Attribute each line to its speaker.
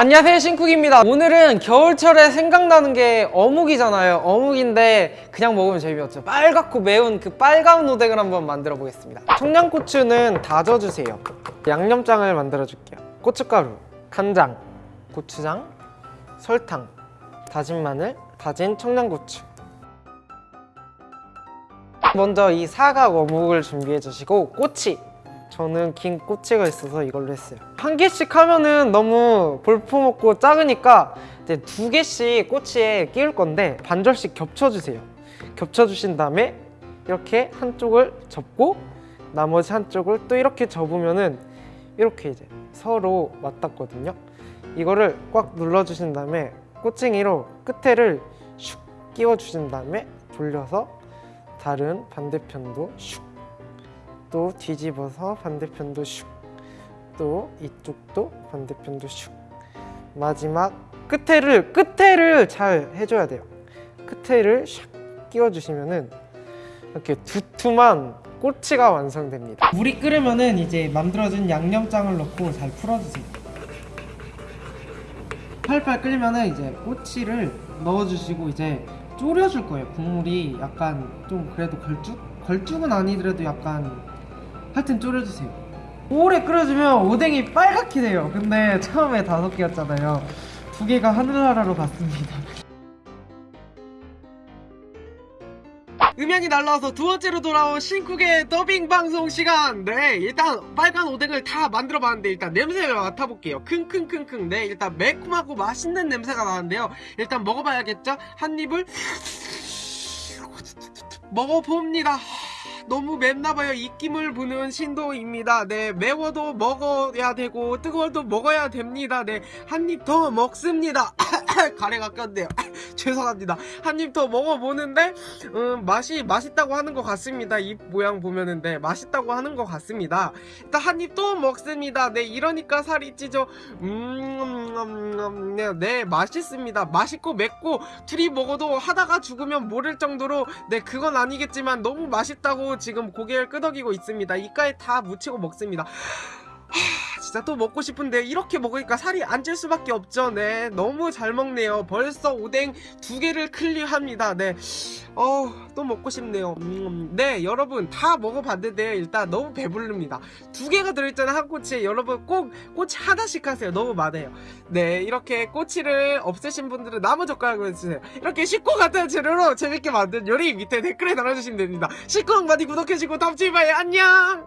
Speaker 1: 안녕하세요 신쿡입니다. 오늘은 겨울철에 생각나는 게 어묵이잖아요. 어묵인데 그냥 먹으면 재미없죠. 빨갛고 매운 그 빨간 오뎅을 한번 만들어 보겠습니다. 청양고추는 다져주세요. 양념장을 만들어 줄게요. 고춧가루, 간장, 고추장, 설탕, 다진 마늘, 다진 청양고추. 먼저 이 사각 어묵을 준비해 주시고 꼬치 저는 긴 꼬치가 있어서 이걸로 했어요. 한 개씩 하면은 너무 볼품없고 작으니까 이제 두 개씩 꼬치에 끼울 건데 반절씩 겹쳐주세요. 겹쳐주신 다음에 이렇게 한쪽을 접고 나머지 한쪽을 또 이렇게 접으면은 이렇게 이제 서로 맞닿거든요. 이거를 꽉 눌러주신 다음에 꼬챙이로 끝에를 슉 끼워주신 다음에 돌려서 다른 반대편도 슉 또 뒤집어서 반대편도 슉. 또 이쪽도 반대편도 슉. 마지막 끝에를 끝에를 잘 해줘야 돼요. 끝에를 샥 끼워주시면은 이렇게 두툼한 꼬치가 완성됩니다. 물이 끓으면은 이제 만들어진 양념장을 넣고 잘 풀어주세요. 팔팔 끓으면은 이제 꼬치를 넣어주시고 이제 졸여줄 거예요. 국물이 약간 좀 그래도 걸쭉? 걸쭉은 아니더라도 약간 하여튼 졸여주세요. 오래 끓여주면 오뎅이 빨갛게 돼요. 근데 처음에 다섯 개였잖아요. 두 개가 하늘나라로 갔습니다. 음향이 날라와서 두 번째로 돌아온 신쿡의 더빙 방송 시간. 네, 일단 빨간 오뎅을 다 만들어 봤는데 일단 냄새를 맡아볼게요. 킁킁킁킁. 네, 일단 매콤하고 맛있는 냄새가 나는데요. 일단 먹어봐야겠죠? 한 입을 먹어봅니다. 너무 맵나봐요. 입김을 부는 신도입니다. 네, 매워도 먹어야 되고 뜨거워도 먹어야 됩니다. 네, 한 입 더 먹습니다. 가래가 꼈네요. 죄송합니다. 한 입 더 먹어보는데 음, 맛이 맛있다고 하는 것 같습니다. 입 모양 보면은 네, 맛있다고 하는 것 같습니다. 일단 한 입 또 먹습니다. 네, 이러니까 살이 찌죠. 음, 음, 음, 네, 네, 맛있습니다. 맛있고 맵고 둘이 먹어도 하다가 죽으면 모를 정도로 네, 그건 아니겠지만 너무 맛있다고 지금 고개를 끄덕이고 있습니다. 이까에 다 묻히고 먹습니다. 하, 진짜 또 먹고 싶은데 이렇게 먹으니까 살이 안 찔 수밖에 없죠. 네, 너무 잘 먹네요. 벌써 오뎅 두 개를 클리어합니다. 네, 어, 또 먹고 싶네요. 음, 네, 여러분 다 먹어봤는데 일단 너무 배부릅니다. 두 개가 들어있잖아요 한 꼬치에 여러분 꼭 꼬치 하나씩 하세요. 너무 많아요. 네, 이렇게 꼬치를 없애신 분들은 나무 젓가락으로 해주세요. 이렇게 쉽고 간단한 재료로 재밌게 만든 요리 밑에 댓글에 달아주시면 됩니다. 식구랑 많이 구독해주시고 다음 주에 봐요. 안녕.